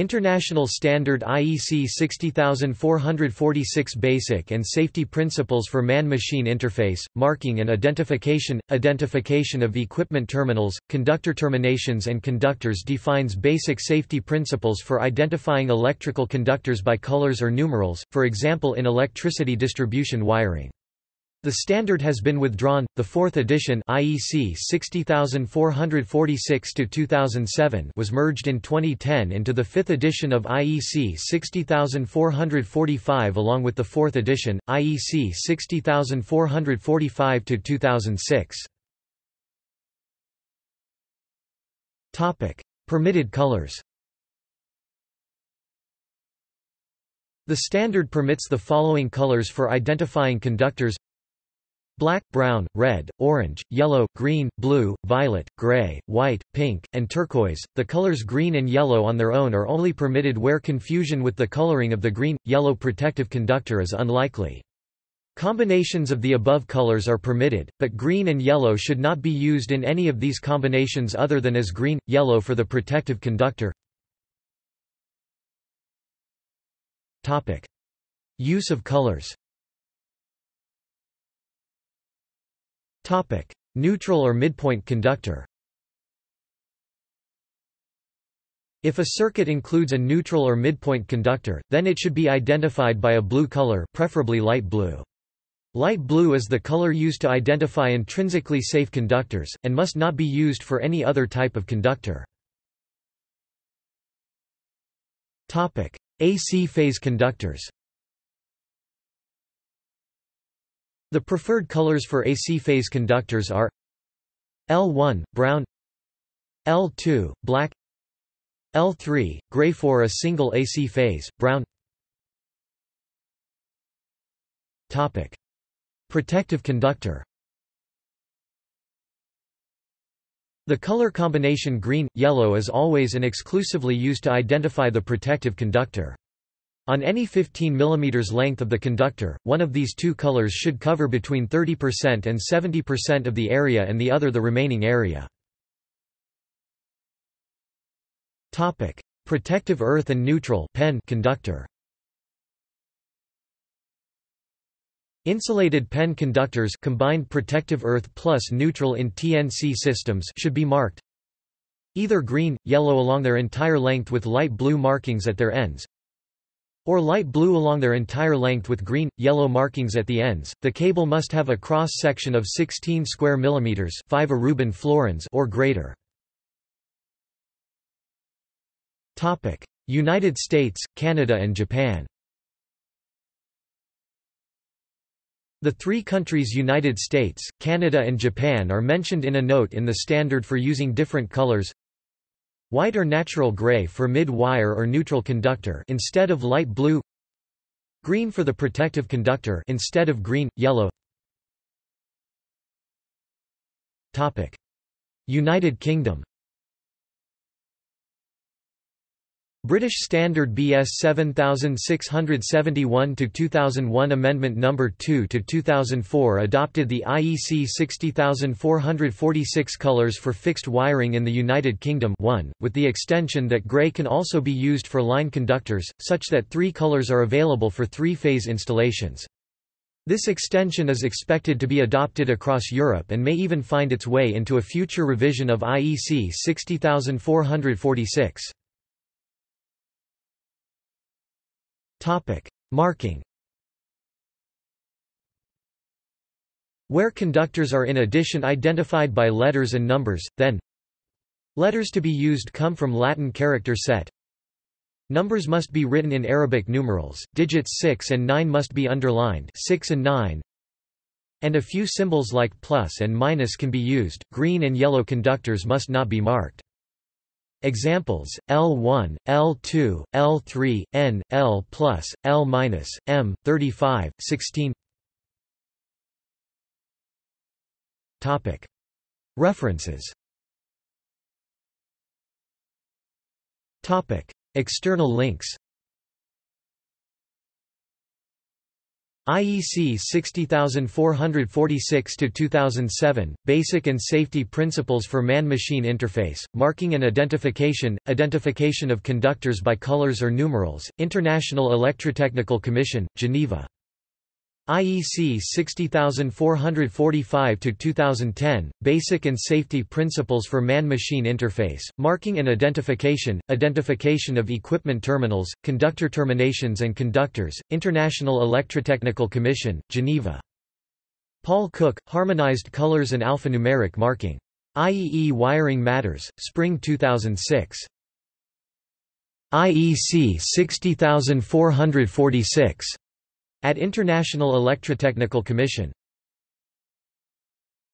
International Standard IEC 60446 Basic and Safety Principles for Man-Machine Interface, Marking and Identification, Identification of Equipment Terminals, Conductor Terminations and Conductors defines basic safety principles for identifying electrical conductors by colors or numerals, for example in electricity distribution wiring. The standard has been withdrawn. The fourth edition IEC 60446-2007 was merged in 2010 into the fifth edition of IEC 60445 along with the fourth edition, IEC 60445-2006. Topic: Permitted colors. The standard permits the following colors for identifying conductors black, brown, red, orange, yellow, green, blue, violet, gray, white, pink, and turquoise. The colors green and yellow on their own are only permitted where confusion with the coloring of the green yellow protective conductor is unlikely. Combinations of the above colors are permitted, but green and yellow should not be used in any of these combinations other than as green, yellow for the protective conductor. Topic: Use of colors. Topic: Neutral or midpoint conductor. If a circuit includes a neutral or midpoint conductor, then it should be identified by a blue color, preferably light blue. Light blue is the color used to identify intrinsically safe conductors, and must not be used for any other type of conductor. AC phase conductors The preferred colors for AC phase conductors are L1 brown L2 black L3 gray for a single AC phase brown Topic. Protective conductor The color combination green yellow is always and exclusively used to identify the protective conductor on any 15 mm length of the conductor, one of these two colors should cover between 30% and 70% of the area and the other the remaining area. Topic: Protective earth and neutral PEN conductor. Insulated PEN conductors combined protective earth plus neutral in TNC systems should be marked either green, yellow along their entire length with light blue markings at their ends, or light blue along their entire length with green, yellow markings at the ends. The cable must have a cross section of 16 square millimeters, 5 Aruban florins or greater. United States, Canada and Japan. The three countries United States, Canada and Japan are mentioned in a note in the standard for using different colors White or natural gray for mid-wire or neutral conductor instead of light blue Green for the protective conductor instead of green, yellow. United Kingdom British Standard BS 7671-2001 Amendment No. 2 to 2004 adopted the IEC 60446 colours for fixed wiring in the United Kingdom 1, with the extension that grey can also be used for line conductors, such that three colours are available for three-phase installations. This extension is expected to be adopted across Europe and may even find its way into a future revision of IEC 60446. Topic: Marking. Where conductors are in addition identified by letters and numbers, then Letters to be used come from Latin character set. Numbers must be written in Arabic numerals, digits 6 and 9 must be underlined 6 and 9, and a few symbols like plus and minus can be used. Green and yellow conductors must not be marked. Examples: L1, L2, L3, N, L+, L-, M, 35, 16. Topic. References. Topic. External links IEC 60446-2007, Basic and Safety Principles for Man-Machine Interface, Marking and Identification, Identification of Conductors by Colors or Numerals, International Electrotechnical Commission, Geneva. IEC 60445-2010, Basic and Safety Principles for Man-Machine Interface, Marking and Identification, Identification of Equipment Terminals, Conductor Terminations and Conductors, International Electrotechnical Commission, Geneva. Paul Cook, Harmonized Colors and Alphanumeric Marking. IEE Wiring Matters, Spring 2006. IEC 60446 at International Electrotechnical Commission